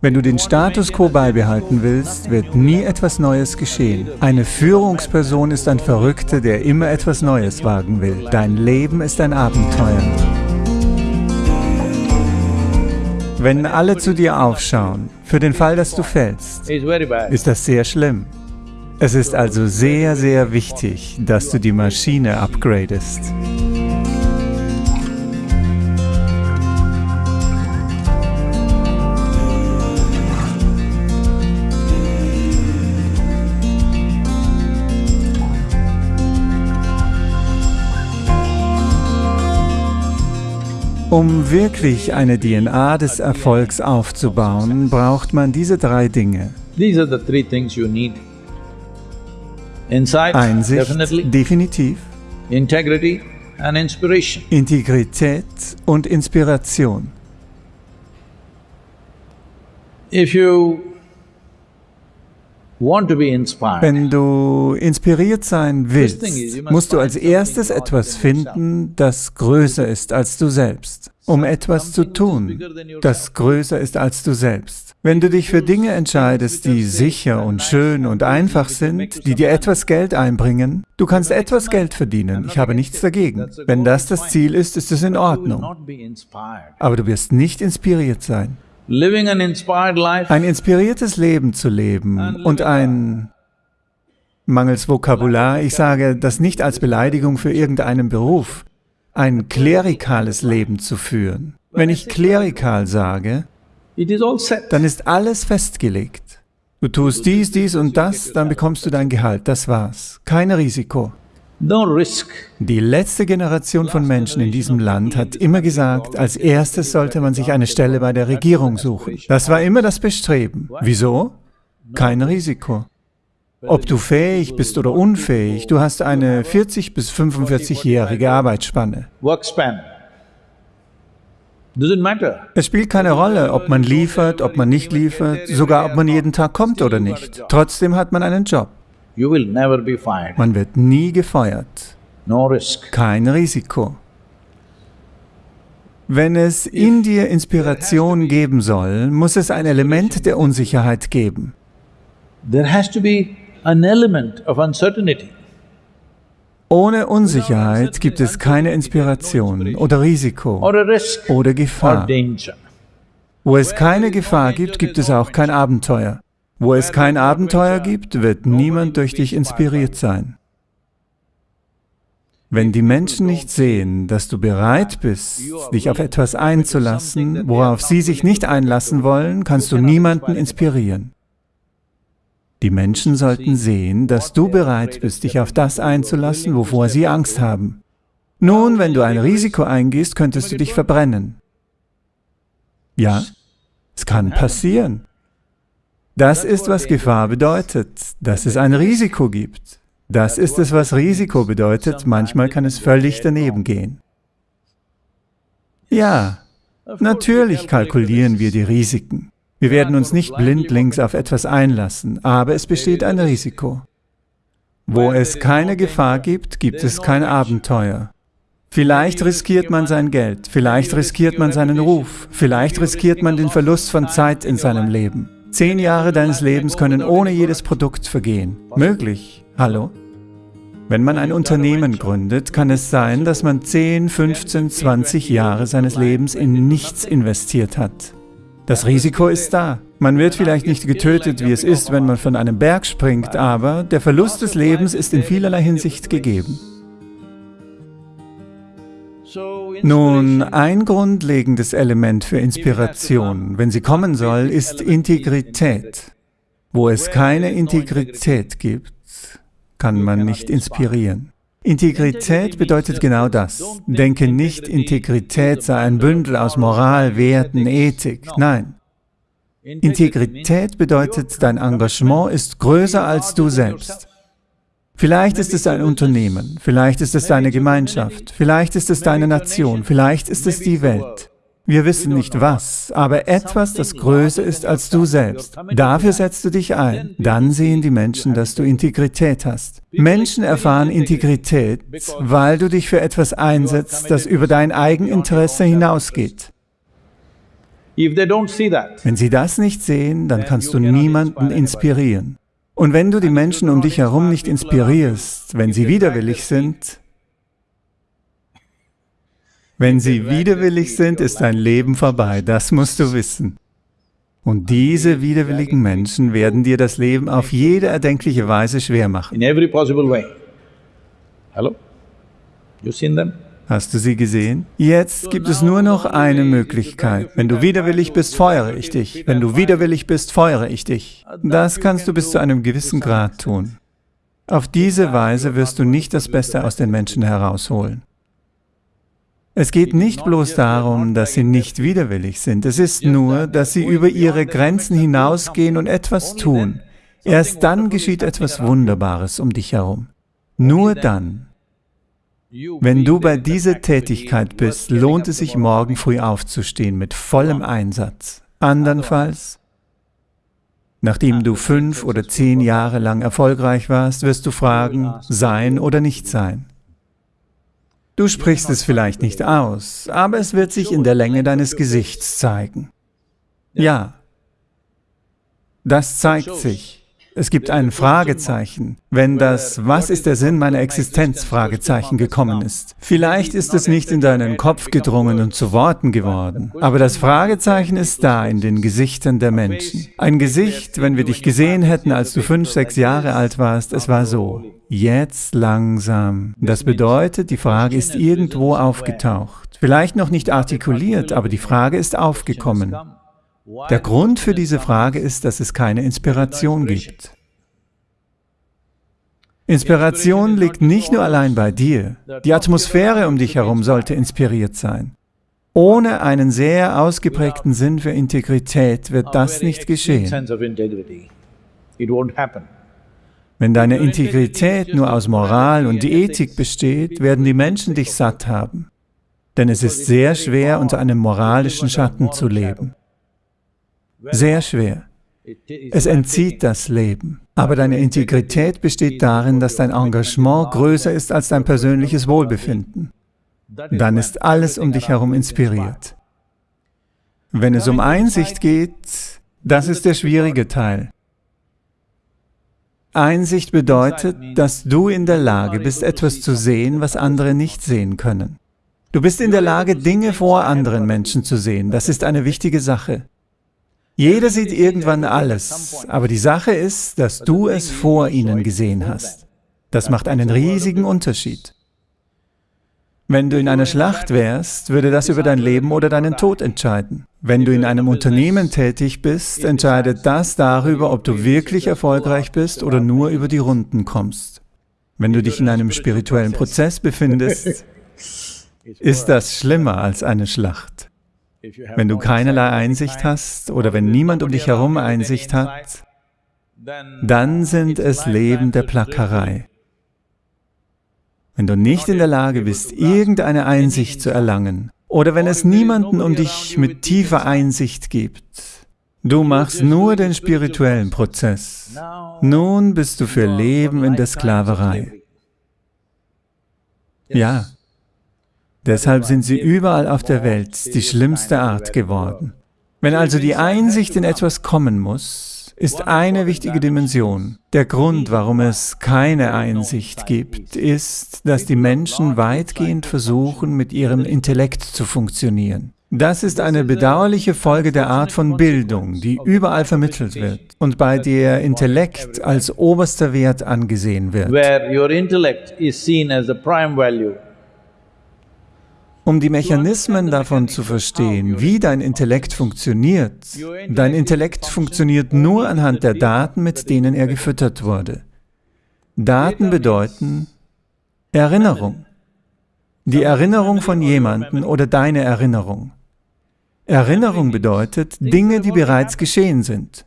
Wenn du den Status quo beibehalten willst, wird nie etwas Neues geschehen. Eine Führungsperson ist ein Verrückter, der immer etwas Neues wagen will. Dein Leben ist ein Abenteuer. Wenn alle zu dir aufschauen, für den Fall, dass du fällst, ist das sehr schlimm. Es ist also sehr, sehr wichtig, dass du die Maschine upgradest. Um wirklich eine DNA des Erfolgs aufzubauen, braucht man diese drei Dinge. Einsicht, definitiv. Integrität und Inspiration. If you wenn du inspiriert sein willst, musst du als erstes etwas finden, das größer ist als du selbst, um etwas zu tun, das größer ist als du selbst. Wenn du dich für Dinge entscheidest, die sicher und schön und einfach sind, die dir etwas Geld einbringen, du kannst etwas Geld verdienen, ich habe nichts dagegen. Wenn das das Ziel ist, ist es in Ordnung. Aber du wirst nicht inspiriert sein. Ein inspiriertes Leben zu leben und ein, mangels Vokabular, ich sage das nicht als Beleidigung für irgendeinen Beruf, ein klerikales Leben zu führen. Wenn ich klerikal sage, dann ist alles festgelegt. Du tust dies, dies und das, dann bekommst du dein Gehalt, das war's. Kein Risiko. Die letzte Generation von Menschen in diesem Land hat immer gesagt, als erstes sollte man sich eine Stelle bei der Regierung suchen. Das war immer das Bestreben. Wieso? Kein Risiko. Ob du fähig bist oder unfähig, du hast eine 40- bis 45-jährige Arbeitsspanne. Es spielt keine Rolle, ob man liefert, ob man nicht liefert, sogar ob man jeden Tag kommt oder nicht. Trotzdem hat man einen Job. Man wird nie gefeuert. Kein Risiko. Wenn es in dir Inspiration geben soll, muss es ein Element der Unsicherheit geben. Ohne Unsicherheit gibt es keine Inspiration oder Risiko oder Gefahr. Wo es keine Gefahr gibt, gibt es auch kein Abenteuer. Wo es kein Abenteuer gibt, wird niemand durch dich inspiriert sein. Wenn die Menschen nicht sehen, dass du bereit bist, dich auf etwas einzulassen, worauf sie sich nicht einlassen wollen, kannst du niemanden inspirieren. Die Menschen sollten sehen, dass du bereit bist, dich auf das einzulassen, wovor sie Angst haben. Nun, wenn du ein Risiko eingehst, könntest du dich verbrennen. Ja, es kann passieren. Das ist, was Gefahr bedeutet, dass es ein Risiko gibt. Das ist es, was Risiko bedeutet. Manchmal kann es völlig daneben gehen. Ja, natürlich kalkulieren wir die Risiken. Wir werden uns nicht blindlings auf etwas einlassen, aber es besteht ein Risiko. Wo es keine Gefahr gibt, gibt es kein Abenteuer. Vielleicht riskiert man sein Geld, vielleicht riskiert man seinen Ruf, vielleicht riskiert man den Verlust von Zeit in seinem Leben. Zehn Jahre deines Lebens können ohne jedes Produkt vergehen. Möglich. Hallo? Wenn man ein Unternehmen gründet, kann es sein, dass man 10, 15, 20 Jahre seines Lebens in nichts investiert hat. Das Risiko ist da. Man wird vielleicht nicht getötet, wie es ist, wenn man von einem Berg springt, aber der Verlust des Lebens ist in vielerlei Hinsicht gegeben. Nun, ein grundlegendes Element für Inspiration, wenn sie kommen soll, ist Integrität. Wo es keine Integrität gibt, kann man nicht inspirieren. Integrität bedeutet genau das. Denke nicht, Integrität sei ein Bündel aus Moral, Werten, Ethik. Nein. Integrität bedeutet, dein Engagement ist größer als du selbst. Vielleicht ist es ein Unternehmen, vielleicht ist es deine Gemeinschaft, vielleicht ist es deine Nation, vielleicht ist es die Welt. Wir wissen nicht was, aber etwas, das größer ist als du selbst. Dafür setzt du dich ein. Dann sehen die Menschen, dass du Integrität hast. Menschen erfahren Integrität, weil du dich für etwas einsetzt, das über dein Eigeninteresse hinausgeht. Wenn sie das nicht sehen, dann kannst du niemanden inspirieren. Und wenn du die Menschen um dich herum nicht inspirierst, wenn sie widerwillig sind, wenn sie widerwillig sind, ist dein Leben vorbei, das musst du wissen. Und diese widerwilligen Menschen werden dir das Leben auf jede erdenkliche Weise schwer machen. Hallo? You seen them? Hast du sie gesehen? Jetzt gibt es nur noch eine Möglichkeit. Wenn du widerwillig bist, feuere ich dich. Wenn du widerwillig bist, feuere ich dich. Das kannst du bis zu einem gewissen Grad tun. Auf diese Weise wirst du nicht das Beste aus den Menschen herausholen. Es geht nicht bloß darum, dass sie nicht widerwillig sind, es ist nur, dass sie über ihre Grenzen hinausgehen und etwas tun. Erst dann geschieht etwas Wunderbares um dich herum. Nur dann. Wenn du bei dieser Tätigkeit bist, lohnt es sich, morgen früh aufzustehen mit vollem Einsatz. Andernfalls, nachdem du fünf oder zehn Jahre lang erfolgreich warst, wirst du fragen, sein oder nicht sein. Du sprichst es vielleicht nicht aus, aber es wird sich in der Länge deines Gesichts zeigen. Ja, das zeigt sich. Es gibt ein Fragezeichen, wenn das »Was ist der Sinn meiner Existenz?« Fragezeichen gekommen ist. Vielleicht ist es nicht in deinen Kopf gedrungen und zu Worten geworden, aber das Fragezeichen ist da in den Gesichtern der Menschen. Ein Gesicht, wenn wir dich gesehen hätten, als du fünf, sechs Jahre alt warst, es war so. Jetzt langsam. Das bedeutet, die Frage ist irgendwo aufgetaucht. Vielleicht noch nicht artikuliert, aber die Frage ist aufgekommen. Der Grund für diese Frage ist, dass es keine Inspiration gibt. Inspiration liegt nicht nur allein bei dir. Die Atmosphäre um dich herum sollte inspiriert sein. Ohne einen sehr ausgeprägten Sinn für Integrität wird das nicht geschehen. Wenn deine Integrität nur aus Moral und Ethik besteht, werden die Menschen dich satt haben. Denn es ist sehr schwer, unter einem moralischen Schatten zu leben. Sehr schwer. Es entzieht das Leben. Aber deine Integrität besteht darin, dass dein Engagement größer ist als dein persönliches Wohlbefinden. Dann ist alles um dich herum inspiriert. Wenn es um Einsicht geht, das ist der schwierige Teil. Einsicht bedeutet, dass du in der Lage bist, etwas zu sehen, was andere nicht sehen können. Du bist in der Lage, Dinge vor anderen Menschen zu sehen. Das ist eine wichtige Sache. Jeder sieht irgendwann alles, aber die Sache ist, dass du es vor ihnen gesehen hast. Das macht einen riesigen Unterschied. Wenn du in einer Schlacht wärst, würde das über dein Leben oder deinen Tod entscheiden. Wenn du in einem Unternehmen tätig bist, entscheidet das darüber, ob du wirklich erfolgreich bist oder nur über die Runden kommst. Wenn du dich in einem spirituellen Prozess befindest, ist das schlimmer als eine Schlacht. Wenn du keinerlei Einsicht hast oder wenn niemand um dich herum Einsicht hat, dann sind es Leben der Plackerei. Wenn du nicht in der Lage bist, irgendeine Einsicht zu erlangen, oder wenn es niemanden um dich mit tiefer Einsicht gibt, du machst nur den spirituellen Prozess. Nun bist du für Leben in der Sklaverei. Ja, Deshalb sind sie überall auf der Welt die schlimmste Art geworden. Wenn also die Einsicht in etwas kommen muss, ist eine wichtige Dimension. Der Grund, warum es keine Einsicht gibt, ist, dass die Menschen weitgehend versuchen, mit ihrem Intellekt zu funktionieren. Das ist eine bedauerliche Folge der Art von Bildung, die überall vermittelt wird und bei der Intellekt als oberster Wert angesehen wird. Um die Mechanismen davon zu verstehen, wie dein Intellekt funktioniert, dein Intellekt funktioniert nur anhand der Daten, mit denen er gefüttert wurde. Daten bedeuten Erinnerung. Die Erinnerung von jemandem oder deine Erinnerung. Erinnerung bedeutet Dinge, die bereits geschehen sind.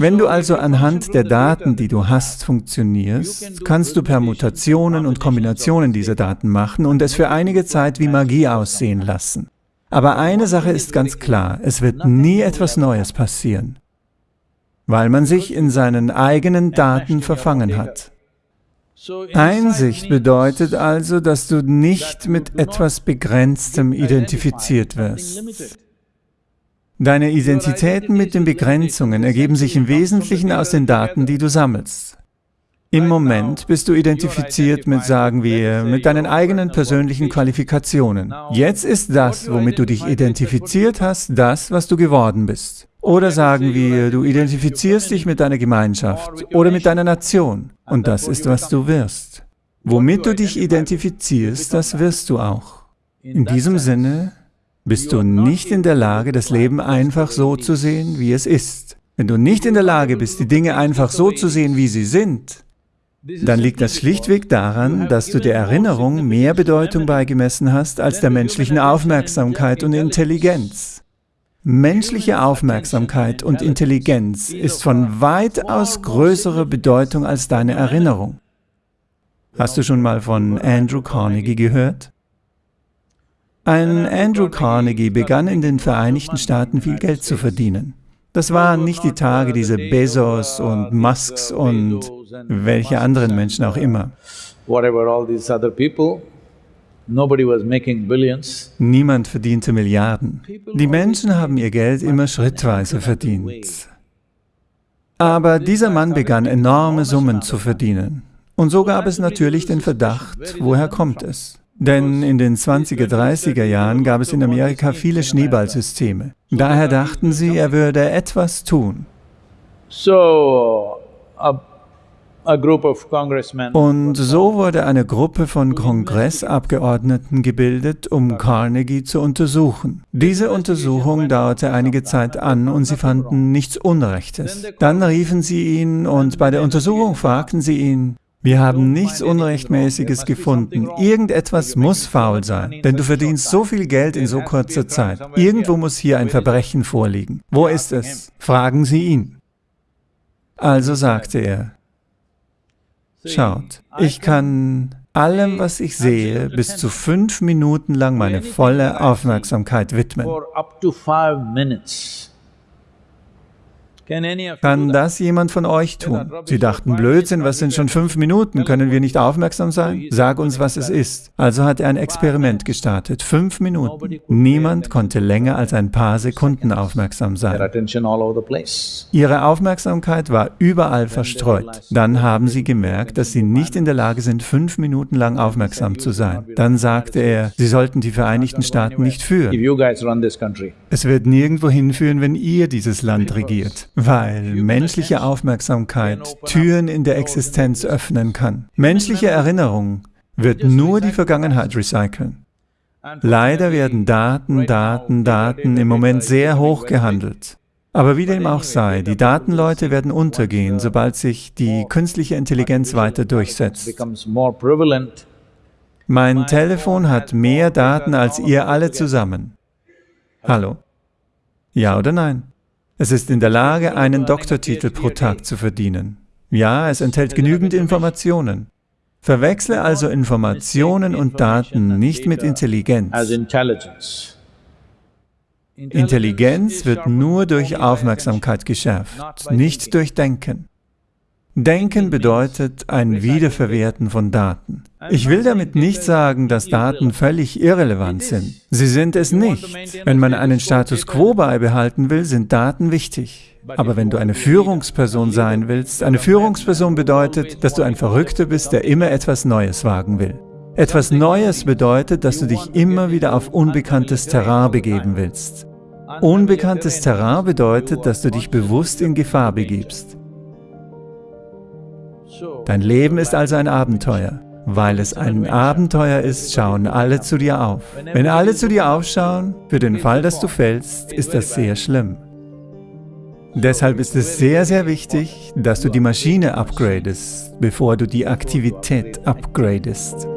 Wenn du also anhand der Daten, die du hast, funktionierst, kannst du Permutationen und Kombinationen dieser Daten machen und es für einige Zeit wie Magie aussehen lassen. Aber eine Sache ist ganz klar, es wird nie etwas Neues passieren, weil man sich in seinen eigenen Daten verfangen hat. Einsicht bedeutet also, dass du nicht mit etwas Begrenztem identifiziert wirst. Deine Identitäten mit den Begrenzungen ergeben sich im Wesentlichen aus den Daten, die du sammelst. Im Moment bist du identifiziert mit, sagen wir, mit deinen eigenen persönlichen Qualifikationen. Jetzt ist das, womit du dich identifiziert hast, das, was du geworden bist. Oder sagen wir, du identifizierst dich mit deiner Gemeinschaft oder mit deiner Nation und das ist, was du wirst. Womit du dich identifizierst, das wirst du auch. In diesem Sinne bist du nicht in der Lage, das Leben einfach so zu sehen, wie es ist. Wenn du nicht in der Lage bist, die Dinge einfach so zu sehen, wie sie sind, dann liegt das schlichtweg daran, dass du der Erinnerung mehr Bedeutung beigemessen hast als der menschlichen Aufmerksamkeit und Intelligenz. Menschliche Aufmerksamkeit und Intelligenz ist von weitaus größerer Bedeutung als deine Erinnerung. Hast du schon mal von Andrew Carnegie gehört? Ein Andrew Carnegie begann in den Vereinigten Staaten viel Geld zu verdienen. Das waren nicht die Tage dieser Bezos und Musks und welche anderen Menschen auch immer. Niemand verdiente Milliarden. Die Menschen haben ihr Geld immer schrittweise verdient. Aber dieser Mann begann enorme Summen zu verdienen. Und so gab es natürlich den Verdacht, woher kommt es? Denn in den 20er, 30er Jahren gab es in Amerika viele Schneeballsysteme. Daher dachten sie, er würde etwas tun. Und so wurde eine Gruppe von Kongressabgeordneten gebildet, um Carnegie zu untersuchen. Diese Untersuchung dauerte einige Zeit an und sie fanden nichts Unrechtes. Dann riefen sie ihn und bei der Untersuchung fragten sie ihn, wir haben nichts Unrechtmäßiges gefunden. Irgendetwas muss faul sein, denn du verdienst so viel Geld in so kurzer Zeit. Irgendwo muss hier ein Verbrechen vorliegen. Wo ist es? Fragen Sie ihn. Also sagte er, Schaut, ich kann allem, was ich sehe, bis zu fünf Minuten lang meine volle Aufmerksamkeit widmen. Kann das jemand von euch tun? Sie dachten, Blödsinn, was sind schon fünf Minuten, können wir nicht aufmerksam sein? Sag uns, was es ist. Also hat er ein Experiment gestartet, fünf Minuten. Niemand konnte länger als ein paar Sekunden aufmerksam sein. Ihre Aufmerksamkeit war überall verstreut. Dann haben sie gemerkt, dass sie nicht in der Lage sind, fünf Minuten lang aufmerksam zu sein. Dann sagte er, sie sollten die Vereinigten Staaten nicht führen. Es wird nirgendwo hinführen, wenn ihr dieses Land regiert weil menschliche Aufmerksamkeit Türen in der Existenz öffnen kann. Menschliche Erinnerung wird nur die Vergangenheit recyceln. Leider werden Daten, Daten, Daten im Moment sehr hoch gehandelt. Aber wie dem auch sei, die Datenleute werden untergehen, sobald sich die künstliche Intelligenz weiter durchsetzt. Mein Telefon hat mehr Daten als ihr alle zusammen. Hallo? Ja oder nein? Es ist in der Lage, einen Doktortitel pro Tag zu verdienen. Ja, es enthält genügend Informationen. Verwechsle also Informationen und Daten nicht mit Intelligenz. Intelligenz wird nur durch Aufmerksamkeit geschärft, nicht durch Denken. Denken bedeutet ein Wiederverwerten von Daten. Ich will damit nicht sagen, dass Daten völlig irrelevant sind. Sie sind es nicht. Wenn man einen Status quo beibehalten will, sind Daten wichtig. Aber wenn du eine Führungsperson sein willst, eine Führungsperson bedeutet, dass du ein Verrückter bist, der immer etwas Neues wagen will. Etwas Neues bedeutet, dass du dich immer wieder auf unbekanntes Terrain begeben willst. Unbekanntes Terrain bedeutet, dass du dich bewusst in Gefahr begibst. Dein Leben ist also ein Abenteuer. Weil es ein Abenteuer ist, schauen alle zu dir auf. Wenn alle zu dir aufschauen, für den Fall, dass du fällst, ist das sehr schlimm. Deshalb ist es sehr, sehr wichtig, dass du die Maschine upgradest, bevor du die Aktivität upgradest.